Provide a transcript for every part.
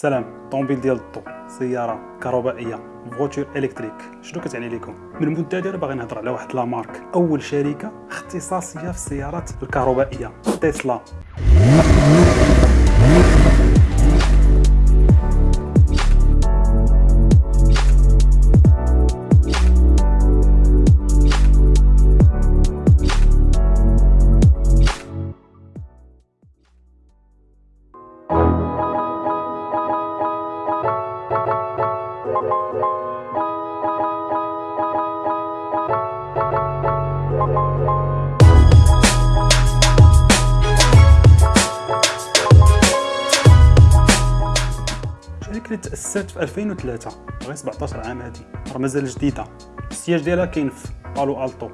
سلام طوموبيل ديال الضو سيارة كهربائية voiture électrique شنو كتعني لكم من المده ديالها باغي نهضر على واحد la marque. أول شركة اختصاصية في السيارات الكهربائية تسلا. اللي تاسست في 2003 غير 17 عام هادي. راه مازال جديدة. ال siège ديالها كاين في بالو ألتو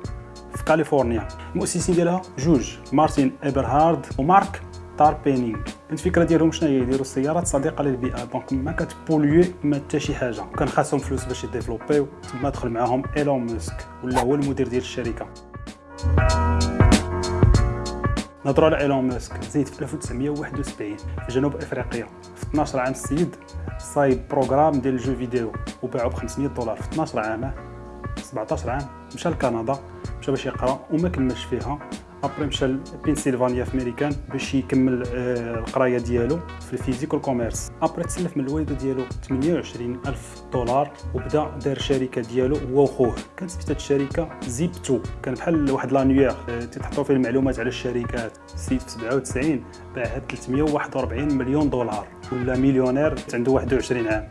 في كاليفورنيا. المؤسسين ديالها جوج مارتين ايبرهارد ومارك تاربينينغ. الفكرة ديالهم شنو هي؟ يديروا السيارات صديقة للبيئة. donc ما كتبوليو ما حتى شي حاجة. كان خاصهم فلوس باش يديفلوبيو. تما دخل معاهم إيلون ماسك ولا هو المدير ديال الشركة. نهضروا على إيلون ماسك زيد في 1971 في جنوب إفريقيا. في 12 عام السيد صايب programme ديال ال jeu vidéo وباعو ب 500 دولار. في 12 عام 17 عام مشى لكندا مشى باش يقرا وما كملش فيها. après مشى لبنسلفانيا في ميريكان باش يكمل آه، القراية ديالو في ال physique و ال commerce après تسلف من الوالده ديالو 28 ألف دولار وبدا دار شركة ديالو هو وخوه. كانت سميتها الشركة Zip2. كان بحال واحد l'annuaire تيتحطوا فيه المعلومات على الشركات السيد في 97 باعها ب 341 مليون دولار. ولا مليونير عنده 21 عام.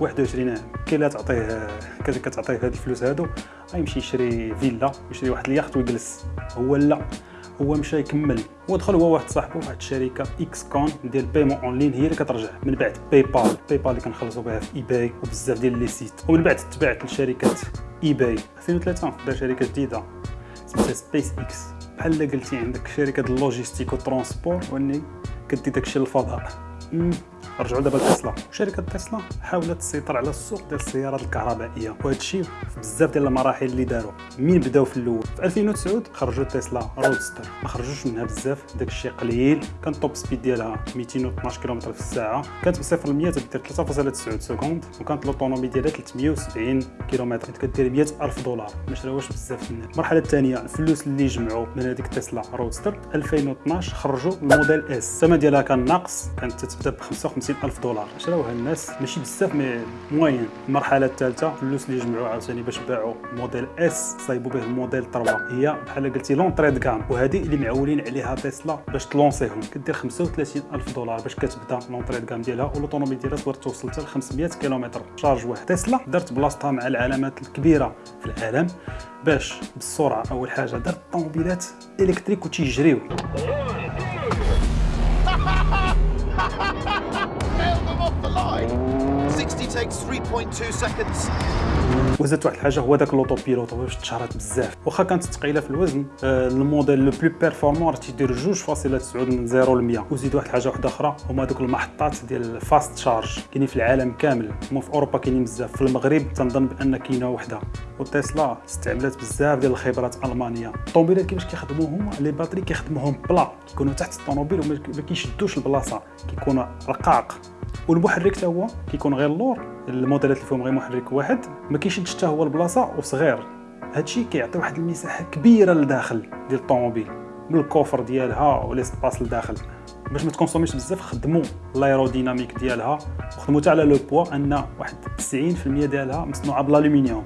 21 عام. كاين اللي تعطيه كتعطيه هاد الفلوس هادو غيمشي يشري فيلا يشري واحد اليخت ويجلس. هو لا. هو مشى يكمل. هو دخل هو واحد صاحبه واحد الشركة X.com ديال paiement en ligne هي اللي كترجع. من بعد PayPal PayPal اللي كنخلصوا بها في eBay وبزاف ديال les sites. ومن بعد تبعت لشركة eBay 2003 دار شركة جديدة. سميتها سبيس إكس بحال قلتي عندك شركة ال logistique و ال transport وإني كدي داكشي للفضاء. رجعوا دابا لتسلا. شركة تسلا حاولت تسيطر على السوق ديال السيارات الكهربائية وهذا الشيء في بزاف ديال المراحل اللي داروا من بداو في الأول. في 2009 خرجوا Tesla Roadster ما خرجوش منها بزاف داك الشيء قليل. كان top speed ديالها 212 كم في الساعة. كانت من 0 ل 100 تدير 3.9 secondes وكانت l'autonomie ديالها 370 كم كنت كدير 100 ألف دولار. ما شراوهاش بزاف الناس المرحلة الثانية الفلوس اللي جمعوا من هذيك Tesla Roadster 2012 خرجوا ال Model S الثمن ديالها كان ناقص كانت تتبدا ب 55 ألف دولار. شراوها الناس ماشي بزاف mais moyen. المرحلة الثالثة الفلوس اللي جمعوا عاوتاني باش باعوا Model S صايبوا به الموديل 3 هي بحال قلتي l'entrée de gamme وهذه اللي معولين عليها تسلا باش تلونسيهم. كدير 35 ألف دولار باش كتبدا l'entrée de gamme ديالها والاوتوموبيل ديالها تقدر توصل حتى ل 500 كيلومتر. charge واحد تسلا دارت بلاصتها مع العلامات الكبيرة في العالم باش بالسرعة أول حاجة دارت طوموبيلات électrique وتيجريو. Nailed them off the line. 60 takes 3.2 seconds. وزادت واحد الحاجة هو داك l'autopilote باش تشهرت بزاف. واخا كانت ثقيله في الوزن الموديل le plus performant تيدير 2.9 من 0 ل 100 وزيد واحد الحاجة واحدة أخرى هما دوك المحطات ديال ال fast charge كاينين في العالم كامل. هما في أوروبا كاينين بزاف في المغرب تنظن بأن كاينة وحدة. وتسلا استعملت بزاف ديال الخبرات ألمانية. الطوموبيلات كيفاش كيخدموا هما les batteries كيخدموهم بلا. كيكونوا تحت الطوموبيل وما ما كيشدوش البلاصة. كيكونوا رقاق. والمحرك حتى هو كيكون غير اللور. الموديلات اللي فيهم غير محرك واحد. ما كيشدش حتى هو البلاصة وصغير. هادشي كيعطي واحد المساحة كبيرة لداخل ديال الطوموبيل. من ال coffre ديالها و l'espace لداخل. باش ما تكونسوميش بزاف خدموا ال aérodynamique ديالها. وخدموا حتى على لو بوا أن واحد 90% ديالها مصنوعة بالألومنيوم.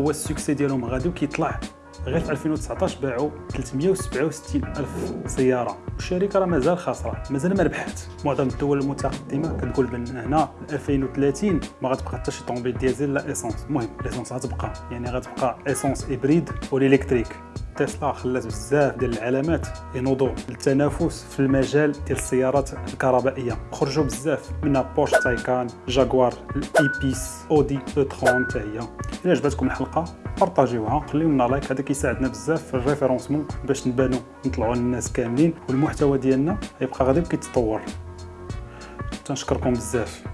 هو ال succès ديالهم. غادي وكيطلع غير في 2019 باعوا 367 ألف سيارة. والشركة راه مازال خاسرة مازال ما ربحات معظم الدول المتقدمة كتقول بأن هنا 2030 ما غتبقى حتى شي طوموبيل ديزل لا essence المهم ال essence غتبقى يعني غتبقى essence hybride وال électrique تسلا خلات بزاف ديال العلامات ينوضوا للتنافس في المجال ديال السيارات الكهربائية. خرجوا بزاف منها بورش تايكان جاكوار I-Pace أودي أو 30 حتى هي. إلا عجبتكم الحلقة بارطاجيوها. خليو لنا like هذا كيساعدنا بزاف في ال référencement باش نبانو نطلعوا للناس كاملين والمحتوى ديالنا يبقى غادي كيتطور تنشكركم بزاف.